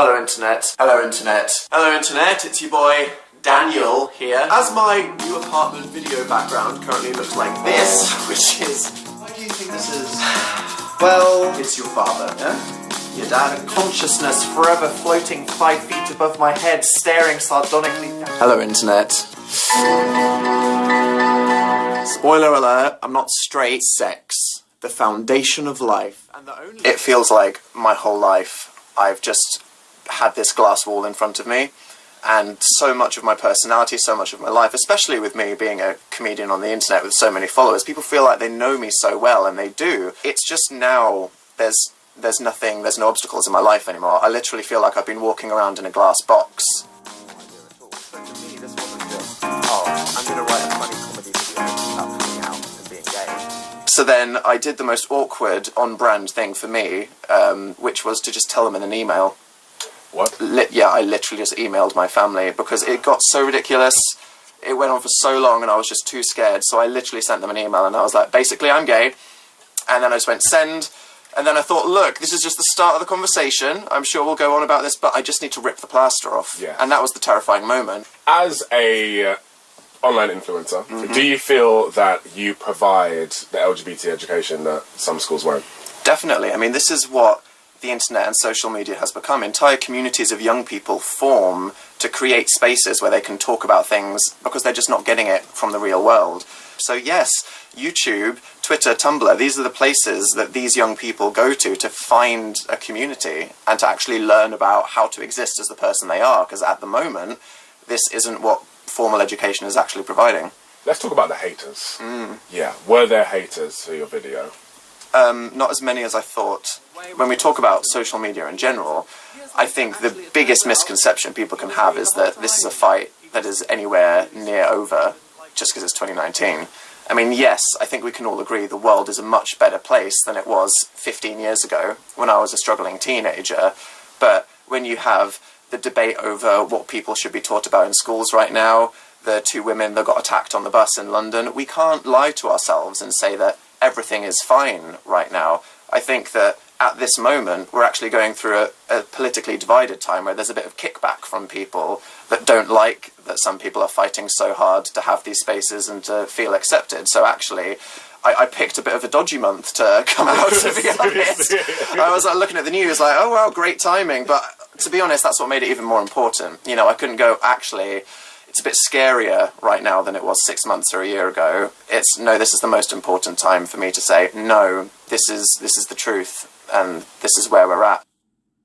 Hello internet. Hello internet. Hello internet, it's your boy Daniel here. As my new apartment video background currently looks like this, which is... Why do you think this is? Well, it's your father, yeah? Your dad. Consciousness forever floating five feet above my head, staring sardonically. Hello internet. Spoiler alert, I'm not straight. Sex. The foundation of life. And the only it feels like my whole life I've just had this glass wall in front of me and so much of my personality, so much of my life, especially with me being a comedian on the internet with so many followers, people feel like they know me so well, and they do. It's just now there's there's nothing, there's no obstacles in my life anymore. I literally feel like I've been walking around in a glass box. So then I did the most awkward, on-brand thing for me, um, which was to just tell them in an email. What? Li yeah, I literally just emailed my family because it got so ridiculous. It went on for so long and I was just too scared. So I literally sent them an email and I was like, basically, I'm gay. And then I just went send. And then I thought, look, this is just the start of the conversation. I'm sure we'll go on about this, but I just need to rip the plaster off. Yeah. And that was the terrifying moment. As a uh, online influencer, mm-hmm. do you feel that you provide the LGBT education that some schools won't? Definitely. I mean, this is what the internet and social media has become. Entire communities of young people form to create spaces where they can talk about things because they're just not getting it from the real world. So yes, YouTube, Twitter, Tumblr, these are the places that these young people go to to find a community and to actually learn about how to exist as the person they are, because at the moment, this isn't what formal education is actually providing. Let's talk about the haters. Mm. Yeah, were there haters for your video? Um, not as many as I thought. When we talk about social media in general, I think the biggest misconception people can have is that this is a fight that is anywhere near over just because it's 2019. I mean, yes, I think we can all agree the world is a much better place than it was 15 years ago when I was a struggling teenager. But when you have the debate over what people should be taught about in schools right now, the two women that got attacked on the bus in London, we can't lie to ourselves and say that everything is fine right now. I think that at this moment we're actually going through a, a, politically divided time where there's a bit of kickback from people that don't like that some people are fighting so hard to have these spaces and to feel accepted. So actually, I, I picked a bit of a dodgy month to come out, to be honest. I was like, looking at the news like, oh wow, great timing. But to be honest, that's what made it even more important. You know, I couldn't go, actually, it's a bit scarier right now than it was six months or a year ago. It's no, this is the most important time for me to say no. This is this is the truth, and this is where we're at.